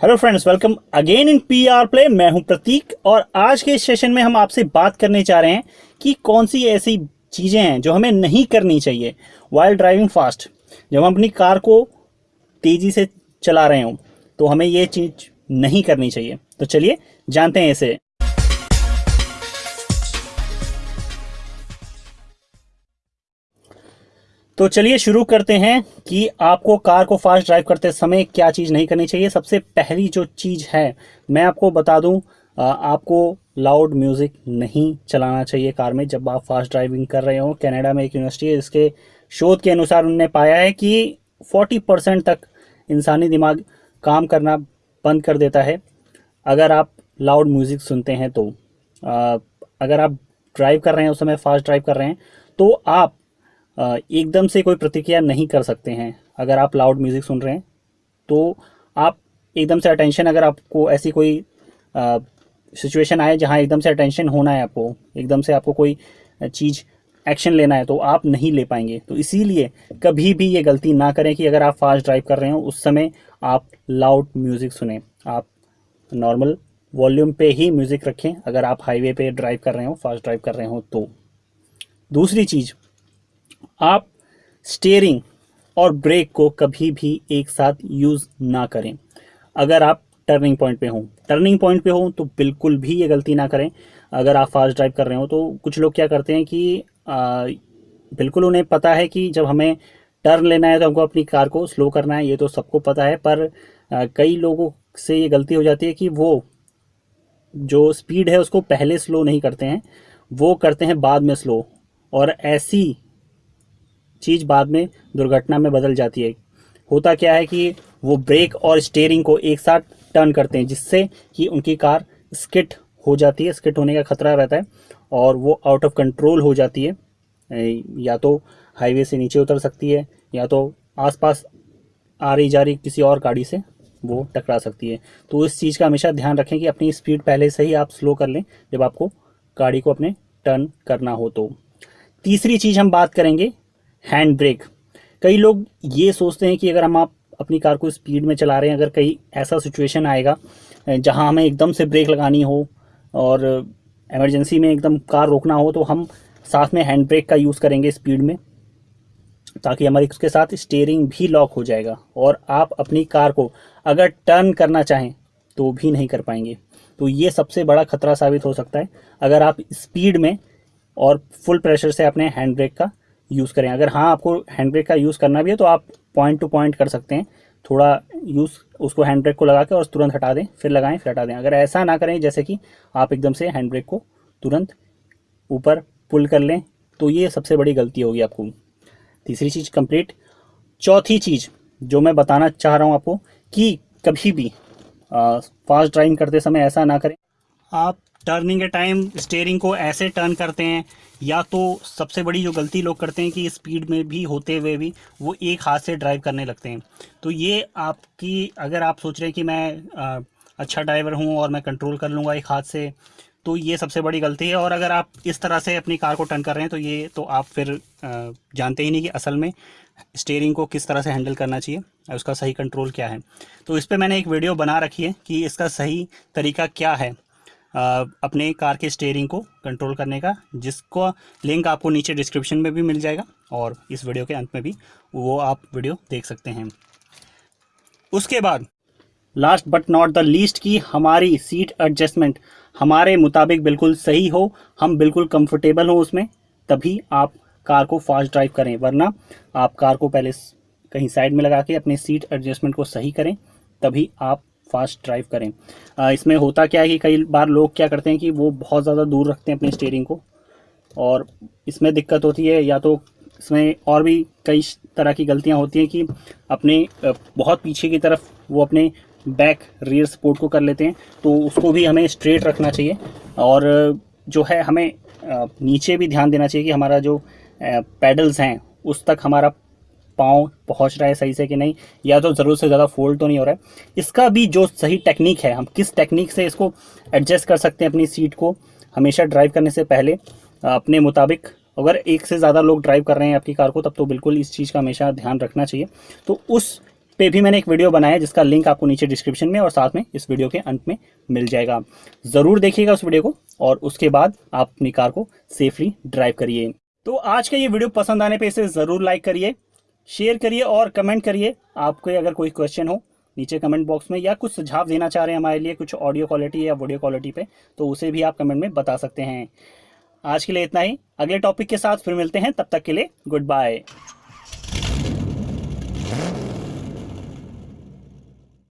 Hello friends welcome again in P R play मैं हूँ प्रतीक और आज के सेशन में हम आपसे बात करने चाह रहे हैं कि कौन सी ऐसी चीज़ें हैं जो हमें नहीं करनी चाहिए वाइल्ड ड्राइविंग फास्ट जब हम अपनी कार को तेज़ी से चला रहे हों तो हमें ये चीज़ नहीं करनी चाहिए। तो चलिए जानते हैं इसे। तो चलिए शुरू करते हैं कि आपको कार को फास्ट ड्राइव करते समय क्या चीज़ नहीं करनी चाहिए। सबसे पहली जो चीज़ है मैं आपको बता दूँ आपको लाउड म्यूज़िक नहीं चलाना चाहिए कार में। जब आप फास्ट ड्राइविंग कर रहे हो कनाडा में एक यूनिवर्सिटी है इसके शोध के अनुसार उन्होंने पाया है कि 40 परसेंट तक इंसानी दिमाग काम करना बंद कर देता है। अगर आप लाउड म्यूज़िक सुनते हैं तो आ, अगर आप ड्राइव कर रहे हैं उस समय फास्ट ड्राइव कर रहे हैं तो आप एकदम से कोई प्रतिक्रिया नहीं कर सकते हैं। अगर आप लाउड म्यूज़िक सुन रहे हैं तो आप एकदम से अटेंशन अगर आपको ऐसी कोई सिचुएशन आए जहाँ एकदम से अटेंशन होना है आपको, एकदम से आपको कोई चीज़ एक्शन लेना है तो आप नहीं ले पाएँगे। तो इसीलिए कभी भी ये गलती ना करें कि अगर आप फास्ट ड्राइव कर रहे हो, उस समय आप लाउड म्यूज़िक सुने। आप नॉर्मल वॉल्यूम पे ही म्यूज़िक रखें। अगर आप हाईवे पे ड्राइव कर रहे हो फास्ट ड्राइव कर रहे हो तो। दूसरी चीज़ आप स्टेयरिंग और ब्रेक को कभी भी एक साथ यूज़ ना करें। अगर आप टर्निंग पॉइंट पे हों टर्निंग पॉइंट पे हों तो बिल्कुल भी ये गलती ना करें। अगर आप फास्ट ड्राइव कर रहे हो तो कुछ लोग क्या करते हैं कि आ, बिल्कुल उन्हें पता है कि जब हमें टर्न लेना है तो हमको अपनी कार को स्लो करना है ये तो सबको पता है। पर आ, कई लोगों से ये गलती हो जाती है कि वो जो स्पीड है उसको पहले स्लो नहीं करते हैं वो करते हैं बाद में स्लो और ऐसी चीज़ बाद में दुर्घटना में बदल जाती है। होता क्या है कि वो ब्रेक और स्टेयरिंग को एक साथ टर्न करते हैं, जिससे कि उनकी कार स्किट हो जाती है, स्किट होने का खतरा रहता है और वो आउट ऑफ़ कंट्रोल हो जाती है। या तो हाईवे से नीचे उतर सकती है, या तो आसपास आ रही जा रही किसी और गाड़ी से वो टकरा सकती है। तो इस चीज़ का हमेशा ध्यान रखें कि अपनी स्पीड पहले से ही आप स्लो कर लें, जब आपको गाड़ी को अपने टर्न करना हो तो। तीसरी चीज़ हम बात करेंगे हैंड ब्रेक कई लोग ये सोचते हैं कि अगर हम आप अपनी कार को स्पीड में चला रहे हैं, अगर कहीं ऐसा सिचुएशन आएगा जहाँ हमें एकदम से ब्रेक लगानी हो और इमरजेंसी में एकदम कार रोकना हो तो हम साथ में हैंड ब्रेक का यूज़ करेंगे स्पीड में, ताकि हमारी उसके साथ स्टेयरिंग भी लॉक हो जाएगा और आप अपनी कार को अगर टर्न करना चाहें तो भी नहीं कर पाएँगे। तो ये सबसे बड़ा खतरा साबित हो सकता है। अगर आप स्पीड में और फुल प्रेशर से अपने हैंड ब्रेक का यूज़ करें। अगर हाँ आपको हैंड ब्रेक का यूज़ करना भी है तो आप पॉइंट टू पॉइंट कर सकते हैं। थोड़ा यूज़ उसको हैंड ब्रेक को लगा के और तुरंत हटा दें, फिर लगाएँ, फिर हटा दें। अगर ऐसा ना करें, जैसे कि आप एकदम से हैंड ब्रेक को तुरंत ऊपर पुल कर लें तो ये सबसे बड़ी गलती होगी आपको। तीसरी चीज़ कंप्लीट चौथी चीज़, जो मैं बताना चाह रहा हूँ आपको, कि कभी भी फास्ट ड्राइविंग करते समय ऐसा ना करें। आप टर्निंग के टाइम स्टेयरिंग को ऐसे टर्न करते हैं या तो सबसे बड़ी जो गलती लोग करते हैं कि स्पीड में भी होते हुए भी वो एक हाथ से ड्राइव करने लगते हैं। तो ये आपकी अगर आप सोच रहे हैं कि मैं आ, अच्छा ड्राइवर हूँ और मैं कंट्रोल कर लूँगा एक हाथ से तो ये सबसे बड़ी गलती है। और अगर आप इस तरह से अपनी कार को टर्न कर रहे हैं तो ये तो आप फिर जानते ही नहीं कि असल में स्टेयरिंग को किस तरह से हैंडल करना चाहिए और उसका सही कंट्रोल क्या है। तो इस पर मैंने एक वीडियो बना रखी है कि इसका सही तरीका क्या है। अपने कार के स्टेयरिंग को कंट्रोल करने का, जिसको लिंक आपको नीचे डिस्क्रिप्शन में भी मिल जाएगा और इस वीडियो के अंत में भी वो आप वीडियो देख सकते हैं। उसके बाद last but not the least की हमारी सीट एडजस्टमेंट हमारे मुताबिक बिल्कुल सही हो, हम बिल्कुल कंफर्टेबल हो उसमें, तभी आप कार को फास्ट ड्राइव करें, वरना आप कार को पहले कहीं साइड में लगा के अपने सीट एडजस्टमेंट को सही करें, तभी आप फास्ट ड्राइव करें। आ, इसमें होता क्या है कि कई बार लोग क्या करते हैं कि वो बहुत ज़्यादा दूर रखते हैं अपने स्टेयरिंग को और इसमें दिक्कत होती है या तो इसमें और भी कई तरह की गलतियाँ होती हैं कि अपने बहुत पीछे की तरफ़ वो अपने बैक रियर सपोर्ट को कर लेते हैं तो उसको भी हमें स्ट्रेट रखना चाहिए और जो है हमें नीचे भी ध्यान देना चाहिए कि हमारा जो पैडल्स हैं उस तक हमारा पाँव पहुँच रहा है सही से कि नहीं, या तो ज़रूरत से ज़्यादा फोल्ड तो नहीं हो रहा है। इसका भी जो सही टेक्निक है, हम किस टेक्निक से इसको एडजस्ट कर सकते हैं अपनी सीट को, हमेशा ड्राइव करने से पहले, अपने मुताबिक, अगर एक से ज़्यादा लोग ड्राइव कर रहे हैं आपकी कार को, तब तो बिल्कुल इस चीज़ का हमेशा ध्यान रखना चाहिए। तो उस पे भी मैंने एक वीडियो बनाया जिसका लिंक आपको नीचे डिस्क्रिप्शन में और साथ में इस वीडियो के अंत में मिल जाएगा। ज़रूर देखिएगा उस वीडियो को और उसके बाद आप अपनी कार को सेफली ड्राइव करिए। तो आज का ये वीडियो पसंद आने पे इसे ज़रूर लाइक करिए। शेयर करिए और कमेंट करिए। आपके अगर कोई क्वेश्चन हो नीचे कमेंट बॉक्स में या कुछ सुझाव देना चाह रहे हैं हमारे लिए कुछ ऑडियो क्वालिटी या वीडियो क्वालिटी पे तो उसे भी आप कमेंट में बता सकते हैं। आज के लिए इतना ही। अगले टॉपिक के साथ फिर मिलते हैं। तब तक के लिए गुड बाय